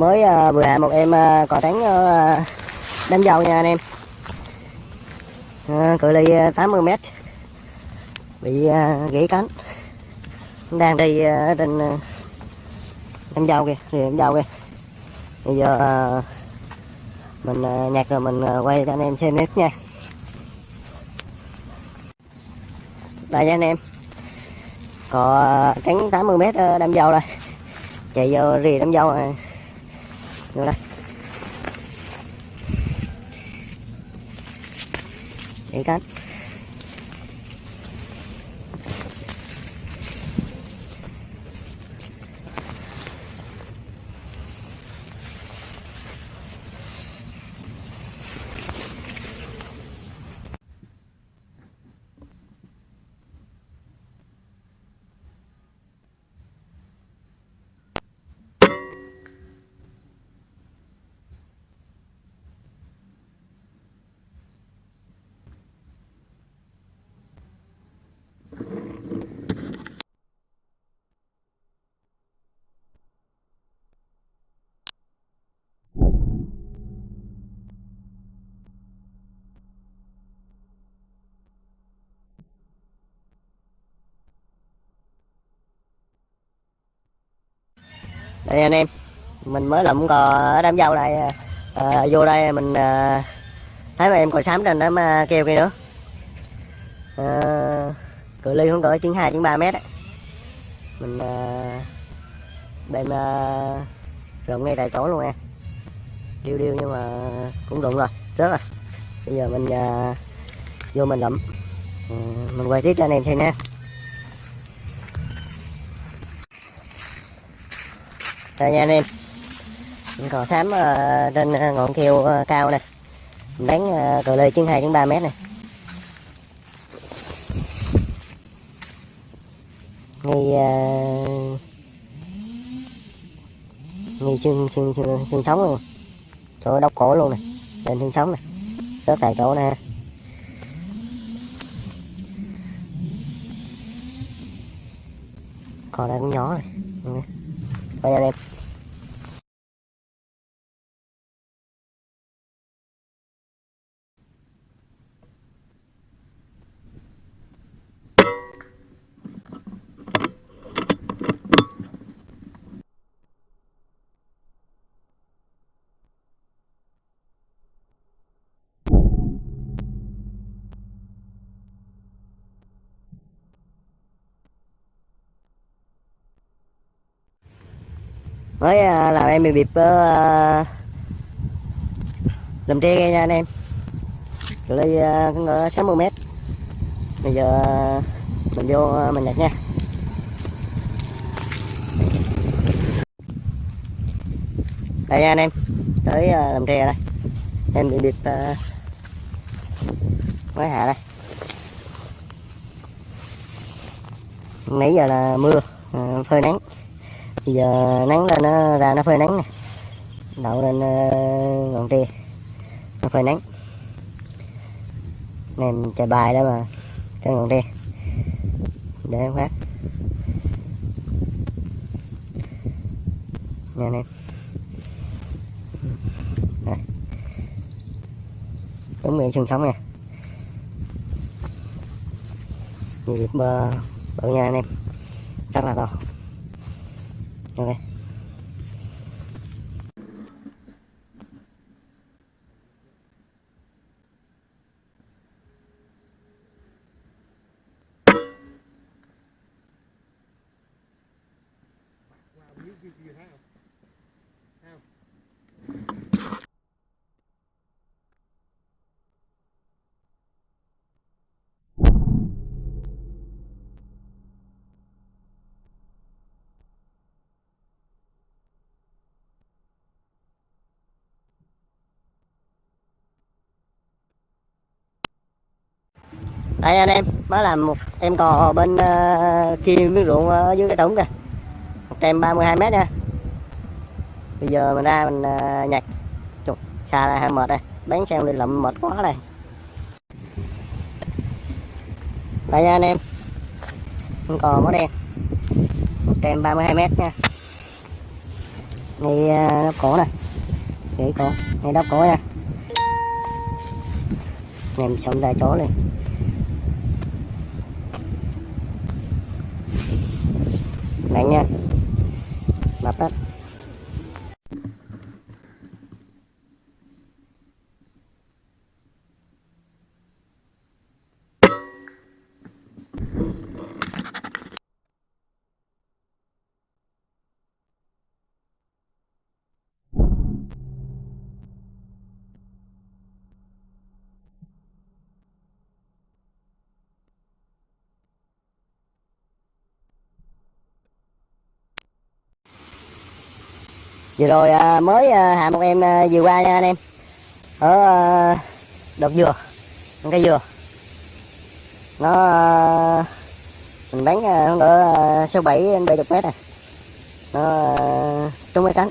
mới uh, vừa hạ một em uh, cò trắng uh, ờ, đánh dầu nha anh em. Uh, cự ly uh, 80 m bị uh, gãy cánh. Đang đi uh, trên uh, đánh dầu kìa rìa đánh dầu kìa. Bây giờ uh, mình uh, nhặt rồi mình uh, quay cho anh em xem hết nha. Đây nha anh em. Có tránh 80 m đâm dầu rồi. Chạy vô rì đâm dầu rồi vô đây. Để cánh đây anh em mình mới lụm cò ở đám dâu đây. À, vô đây mình à, thấy mà em cò xám trên đám à, kêu kia nữa. À, cự ly không cỡ chín hai chín ba mét ấy. mình à, đem à, rụng ngay tại chỗ luôn nha. Điêu điêu nhưng mà cũng rụng rồi rất rồi. Bây giờ mình à, vô mình lụm. À, mình quay tiếp cho anh em xem nha. Đây nha anh em. Cò xám ờ, trên ờ, ngọn keo ờ, cao này Bán cờ lê chân 2 chân 3 mét này ngay ngay xương xương xương xương sống luôn. Chỗ đốc cổ luôn này lên xương sống này rất tại chỗ nè. Còn đây cũng nhỏ này đây anh mới ờ, làm em bị bịp uh, làm tre nha anh em. Cự ly uh, ngỡ 60 mét. Bây giờ ờ, mình vô mình nhặt nha. Đây nha anh em. Tới uh, làm tre đây. Em bị bịp uh, mới hạ đây. Nãy giờ là mưa uh, phơi nắng bây giờ nắng lên nó ra nó phơi nắng nè. Đậu lên ờ, ngọn tre. Nó phơi nắng. Nem chạy bài đó mà trên ngọn tre. Để phát nha anh em đúng miệng xương sống nè. Nhịp bự nha anh em. Rất là to ok đây anh em mới làm một em cò bên uh, kia miếng ruộng ở dưới cái trũng kìa. 132 mét nha. Bây giờ mình ra mình uh, nhặt. Chục, xa ra hơi mệt đây. Bán xe đi lậm mệt quá đây. Đây nha anh em. Con cò mó đen. 132 mét nha. Ngay uh, ờ, đắp cổ nè. Ngay cổ ngay đắp cổ nha. Em xong ra chỗ liền. Nặng nha. Mập hết vừa rồi à, mới à, hạ một em à, vừa qua nha anh em. Ở à, đợt dừa cây dừa nó à, mình bán à, khoảng à, bảy đến bảy chục mét à. Nó à, trúng cái cánh.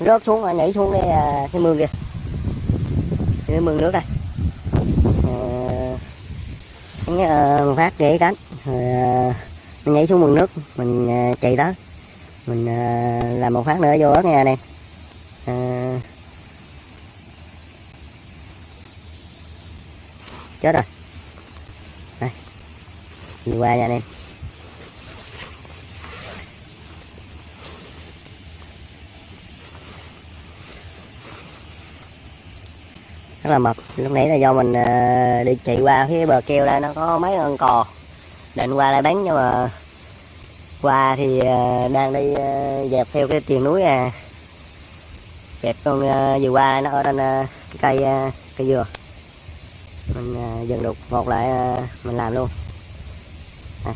Rớt xuống à, nhảy xuống cái à, cái mương kìa. Cái mương nước này. Ờ, à, phát để cánh. Rồi à, mình nhảy xuống mương nước mình à, chạy tới mình à, làm một phát nữa vô ớt nha anh à, chết rồi. Đây. Đi qua nha anh em rất là mập. Lúc nãy là do mình à, đi chạy qua phía bờ keo đây nó có mấy con cò. Định qua lại bán nhưng mà qua thì ờ, đang đi ờ, dẹp theo cái triền núi à. Dẹp con ờ, vừa qua nó ở trên cái cây cây dừa. Mình dừng đục một lại mình làm luôn. À.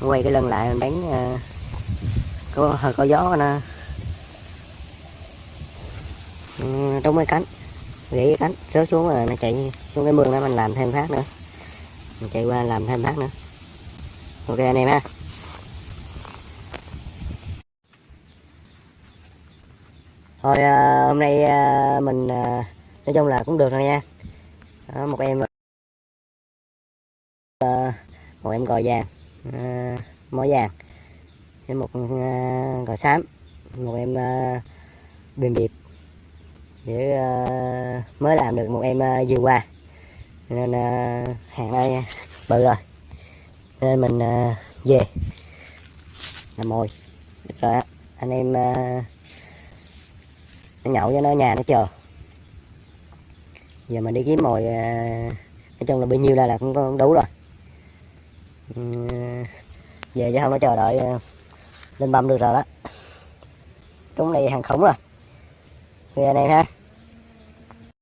quay cái lưng lại mình đánh có, hơi có gió nè. Ừ, Trong mấy cánh. Gãy cái cánh, rớt xuống rồi nó chạy xuống cái mương đó mình làm thêm phát nữa. Mình chạy qua làm thêm phát nữa ok anh em ha. Thôi à, hôm nay à, mình à, nói chung là cũng được rồi nha. Đó, một em à, một em gò vàng à, mỏ vàng với một à, gò xám một em à, bìm điệp để à, mới làm được một em à, vừa qua. Nên à, hàng đây bự rồi nên mình à, về. Làm mồi. Rồi á. anh em à, nó nhậu cho nó nhà nó chờ. Giờ mình đi kiếm mồi à, nói chung là bao nhiêu ra là cũng cũng đủ rồi. Ừ, về chứ không nó chờ đợi à, lên băm được rồi đó. Chúng này hàng khủng rồi. Về anh em ha.